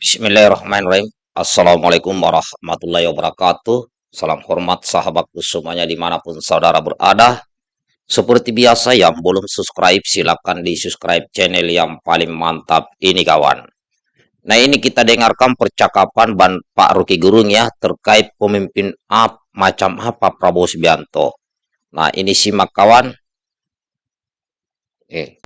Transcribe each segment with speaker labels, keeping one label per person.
Speaker 1: Bismillahirrahmanirrahim. Assalamualaikum warahmatullahi wabarakatuh. Salam hormat sahabatku semuanya di mana pun saudara berada. Seperti biasa yang belum subscribe silahkan di subscribe channel yang paling mantap ini kawan. Nah ini kita dengarkan percakapan Ban Pak Ruki Gurung ya terkait pemimpin up macam apa Prabowo Subianto. Nah ini simak kawan. Eh.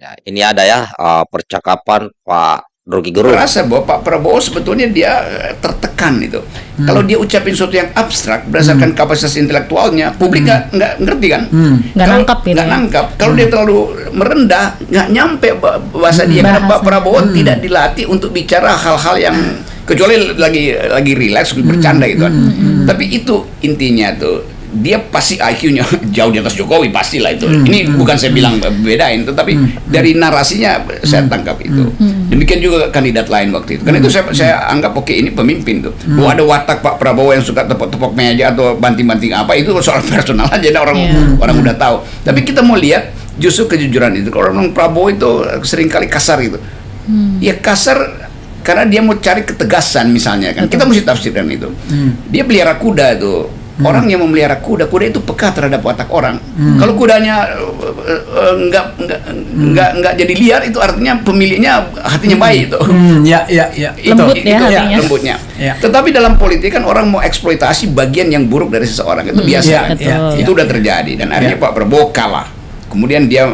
Speaker 1: Ya, ini ada ya uh, percakapan Pak Rocky Gerung.
Speaker 2: Rasa bahwa Pak Prabowo sebetulnya dia eh, tertekan itu. Hmm. Kalau dia ucapin sesuatu yang abstrak berdasarkan hmm. kapasitas intelektualnya, publik nggak hmm. nggak ngerti kan?
Speaker 3: Hmm. Nggak nangkap
Speaker 2: gitu. Nggak ya? nangkap. Kalau hmm. dia terlalu merendah, nggak nyampe bahasa hmm. dia. Karena Pak Prabowo hmm. tidak dilatih untuk bicara hal-hal yang kecuali lagi lagi rileks bercanda gitu kan. Hmm. Hmm. Tapi itu intinya tuh dia pasti IQ-nya jauh di atas Jokowi pastilah itu. Hmm. Ini hmm. bukan saya bilang bedain, tetapi hmm. dari narasinya saya hmm. tangkap itu. Hmm. Demikian juga kandidat lain waktu itu. Karena itu saya saya anggap oke okay, ini pemimpin tuh. Hmm. Bahwa ada watak Pak Prabowo yang suka tepok-tepok meja atau banting-banting apa itu soal personal aja orang yeah. orang udah tahu. Tapi kita mau lihat justru kejujuran itu. Kalau orang Prabowo itu sering kali kasar gitu. Hmm. Ya kasar karena dia mau cari ketegasan misalnya kan. Betul. Kita mesti tafsirkan itu. Hmm. Dia pelihara kuda itu Hmm. Orang yang memelihara kuda, kuda itu peka terhadap watak orang. Hmm. Kalau kudanya uh, enggak enggak hmm. enggak enggak jadi liar itu artinya pemiliknya hatinya hmm. baik itu.
Speaker 3: Hmm. Ya, ya, ya.
Speaker 2: Lembut itu, ya, itu ya, lembutnya. Ya. Tetapi dalam politik kan orang mau eksploitasi bagian yang buruk dari seseorang itu hmm. biasa ya, kan. Ya, itu ya. udah terjadi dan akhirnya ya. Pak Prabowo kalah. Kemudian dia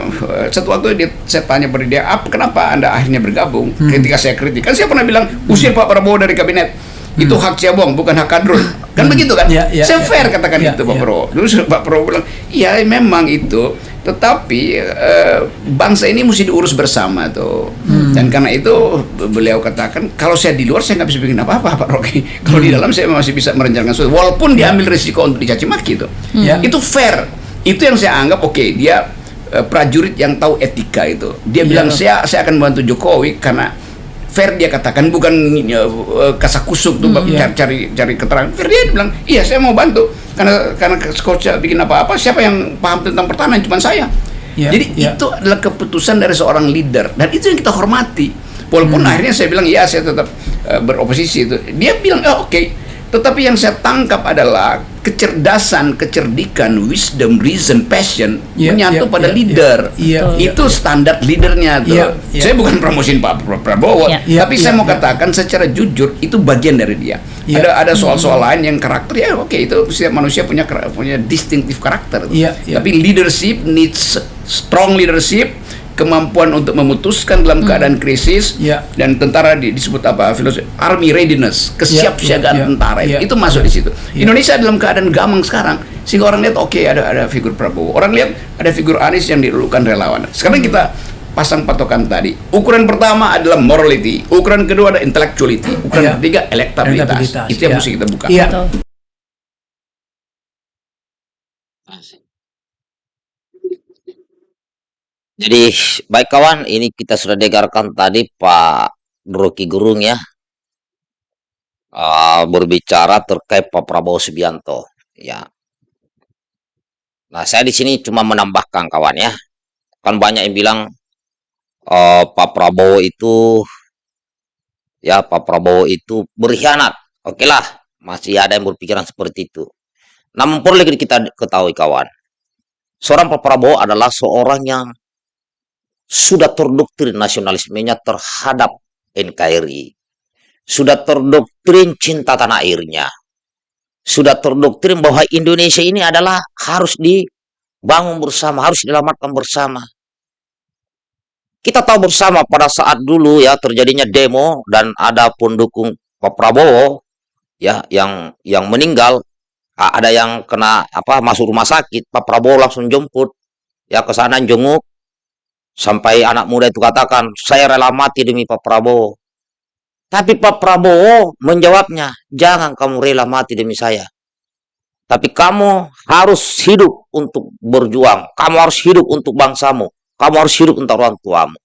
Speaker 2: satu waktu dia saya tanya pada dia, "Apa kenapa Anda akhirnya bergabung?" Hmm. Ketika saya kritik, kan saya pernah bilang, "Usir Pak Prabowo dari kabinet." Itu hmm. hak Ciabong bukan hak kadrun kan hmm. begitu kan ya, ya, saya ya, fair ya, katakan ya, itu Pak ya. Prabowo terus Pak Prabowo bilang iya memang itu tetapi uh, bangsa ini mesti diurus bersama tuh hmm. dan karena itu beliau katakan kalau saya di luar saya nggak bisa bikin apa-apa Pak Rocky kalau hmm. di dalam saya masih bisa merencanakan sesuatu walaupun ya. diambil risiko untuk dicaci maki itu hmm. itu fair itu yang saya anggap oke okay, dia uh, prajurit yang tahu etika itu dia ya. bilang saya saya akan bantu Jokowi karena fair dia katakan bukan uh, kasak kusuk tuh hmm, iya. cari cari keterangan fair dia bilang iya saya mau bantu karena karena coach bikin apa-apa siapa yang paham tentang pertahanan cuma saya yeah, jadi yeah. itu adalah keputusan dari seorang leader dan itu yang kita hormati walaupun hmm. akhirnya saya bilang iya saya tetap uh, beroposisi itu dia bilang oh, oke okay tetapi yang saya tangkap adalah kecerdasan, kecerdikan, wisdom, reason, passion yeah, menyatu yeah, pada yeah, leader. Yeah, yeah, itu yeah. standar leadernya tuh. Yeah, yeah. Saya bukan promosiin Pak Prabowo, yeah. tapi yeah, saya mau yeah. katakan secara jujur itu bagian dari dia. Yeah. Ada ada soal-soal mm. lain yang karakter ya oke okay, itu setiap manusia punya punya distinctive karakter. Yeah, yeah. Tapi leadership needs strong leadership kemampuan untuk memutuskan dalam hmm. keadaan krisis yeah. dan tentara di, disebut apa filosofi army readiness kesiapsiagaan yeah, yeah, tentara yeah, itu, itu masuk yeah, di situ yeah. Indonesia dalam keadaan gamang sekarang sehingga orang lihat oke okay, ada ada figur Prabowo orang lihat ada figur Anies yang dilulukan relawan sekarang hmm. kita pasang patokan tadi ukuran pertama adalah morality ukuran kedua ada intellectuality ukuran yeah. ketiga elektabilitas, elektabilitas itu yang yeah. mesti kita buka yeah.
Speaker 1: Jadi baik kawan, ini kita sudah dengarkan tadi Pak Rocky Gerung ya uh, berbicara terkait Pak Prabowo Subianto ya. Nah saya di sini cuma menambahkan kawan ya, kan banyak yang bilang uh, Pak Prabowo itu ya Pak Prabowo itu berkhianat. Oke lah, masih ada yang berpikiran seperti itu. Namun perlu kita ketahui kawan, seorang Pak Prabowo adalah seorang yang sudah terdoktrin nasionalismenya terhadap NKRI. Sudah terdoktrin cinta tanah airnya. Sudah terdoktrin bahwa Indonesia ini adalah harus dibangun bersama, harus diselamatkan bersama. Kita tahu bersama pada saat dulu ya terjadinya demo dan ada pendukung Pak Prabowo ya yang yang meninggal ada yang kena apa masuk rumah sakit Pak Prabowo langsung jemput ya ke sana jenguk Sampai anak muda itu katakan, saya rela mati demi Pak Prabowo. Tapi Pak Prabowo menjawabnya, jangan kamu rela mati demi saya. Tapi kamu harus hidup untuk berjuang. Kamu harus hidup untuk bangsamu. Kamu harus hidup untuk orang tuamu.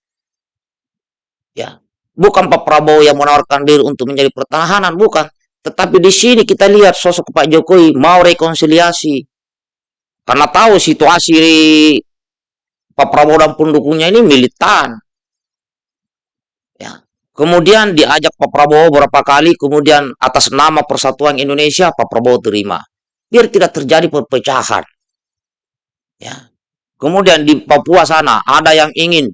Speaker 1: Ya, bukan Pak Prabowo yang menawarkan diri untuk menjadi pertahanan, bukan. Tetapi di sini kita lihat sosok Pak Jokowi mau rekonsiliasi. Karena tahu situasi Pak Prabowo dan pendukungnya ini militan. Ya. Kemudian diajak Pak Prabowo beberapa kali, kemudian atas nama Persatuan Indonesia Pak Prabowo terima. Biar tidak terjadi perpecahan. Ya. Kemudian di Papua sana ada yang ingin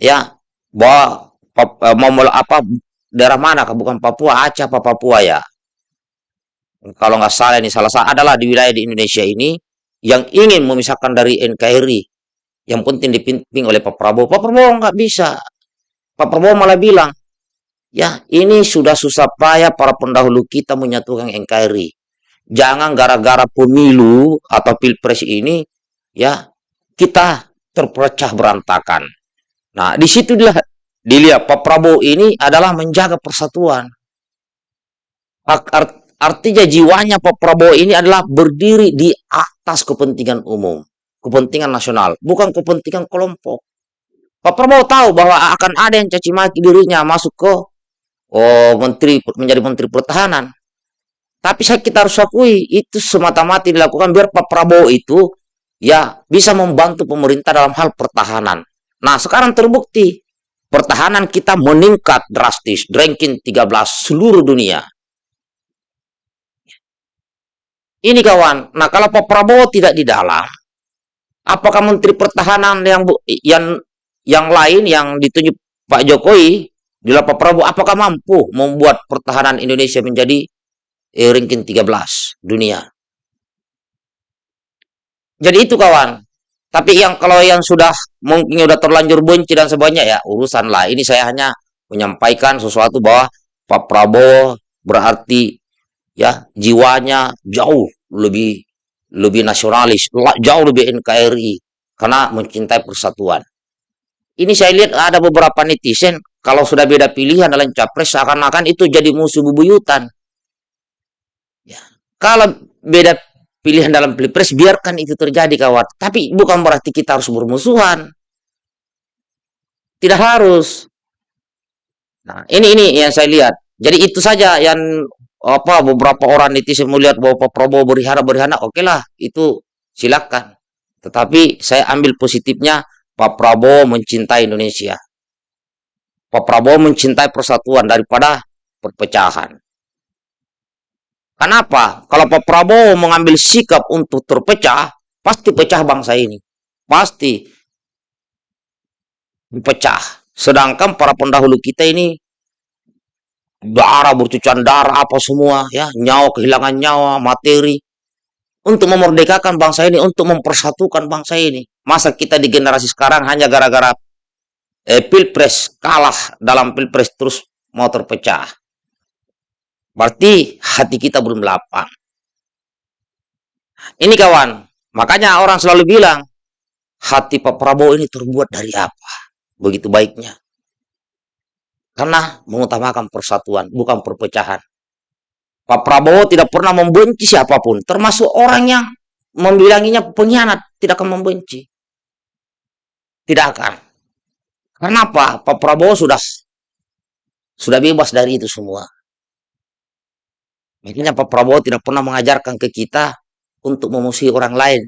Speaker 1: ya bahwa eh, mau apa daerah mana bukan Papua Aceh apa Papua ya kalau nggak salah ini salah satu adalah di wilayah di Indonesia ini yang ingin memisahkan dari NKRI yang penting dipimpin oleh Pak Prabowo Pak Prabowo nggak bisa Pak Prabowo malah bilang Ya, ini sudah susah payah para pendahulu kita menyatukan NKRI. Jangan gara-gara pemilu atau pilpres ini, ya, kita terpecah berantakan. Nah, di situ dia dilihat Pak Prabowo ini adalah menjaga persatuan. Artinya jiwanya Pak Prabowo ini adalah berdiri di atas kepentingan umum, kepentingan nasional, bukan kepentingan kelompok. Pak Prabowo tahu bahwa akan ada yang caci maki dirinya masuk ke oh menteri menjadi menteri pertahanan. Tapi saya kita harus akui itu semata-mata dilakukan biar Pak Prabowo itu ya bisa membantu pemerintah dalam hal pertahanan. Nah, sekarang terbukti pertahanan kita meningkat drastis, ranking 13 seluruh dunia. Ini kawan. Nah, kalau Pak Prabowo tidak di dalam, apakah menteri pertahanan yang yang yang lain yang ditunjuk Pak Jokowi di Pak Prabowo apakah mampu membuat pertahanan Indonesia menjadi eh, ranking 13 dunia? Jadi itu kawan. Tapi yang kalau yang sudah mungkin sudah terlanjur benci dan sebagainya ya urusan lah. Ini saya hanya menyampaikan sesuatu bahwa Pak Prabowo berarti ya jiwanya jauh lebih lebih nasionalis, jauh lebih NKRI karena mencintai persatuan. Ini saya lihat ada beberapa netizen kalau sudah beda pilihan dalam capres seakan-akan itu jadi musuh bubuyutan. Ya. Kalau beda pilihan dalam pilpres biarkan itu terjadi kawan. Tapi bukan berarti kita harus bermusuhan. Tidak harus. Nah, ini ini yang saya lihat. Jadi itu saja yang apa beberapa orang netizen melihat bahwa Pak Prabowo berhara berhana, oke lah, itu silakan. Tetapi saya ambil positifnya Pak Prabowo mencintai Indonesia. Pak Prabowo mencintai persatuan daripada perpecahan. Kenapa? Kalau Pak Prabowo mengambil sikap untuk terpecah, pasti pecah bangsa ini. Pasti pecah. Sedangkan para pendahulu kita ini darah bercucuran darah apa semua ya nyawa kehilangan nyawa materi untuk memerdekakan bangsa ini untuk mempersatukan bangsa ini masa kita di generasi sekarang hanya gara-gara eh, pilpres kalah dalam pilpres terus mau terpecah. Berarti hati kita belum lapang. Ini kawan, makanya orang selalu bilang, hati Pak Prabowo ini terbuat dari apa? Begitu baiknya. Karena mengutamakan persatuan, bukan perpecahan. Pak Prabowo tidak pernah membenci siapa pun, termasuk orang yang membilanginya pengkhianat, tidak akan membenci. Tidak akan. Kenapa? Pak Prabowo sudah sudah bebas dari itu semua. Makanya Pak Prabowo tidak pernah mengajarkan ke kita untuk memusuhi orang lain.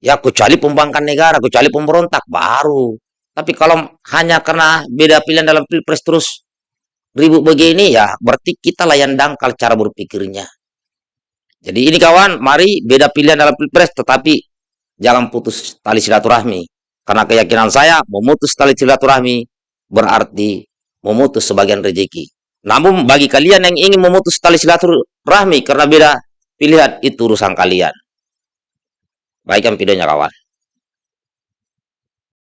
Speaker 1: Ya, kecuali pembangkang negara, kecuali pemberontak, baru. Tapi kalau hanya karena beda pilihan dalam pilpres terus ribut begini, ya berarti kita layan dangkal cara berpikirnya. Jadi ini kawan, mari beda pilihan dalam pilpres, tetapi jangan putus tali silaturahmi. Karena keyakinan saya, memutus tali silaturahmi berarti memutus sebagian rezeki. Namun bagi kalian yang ingin memutus tali silaturahmi karena beda pilihan, itu urusan kalian. Baikkan videonya kawan.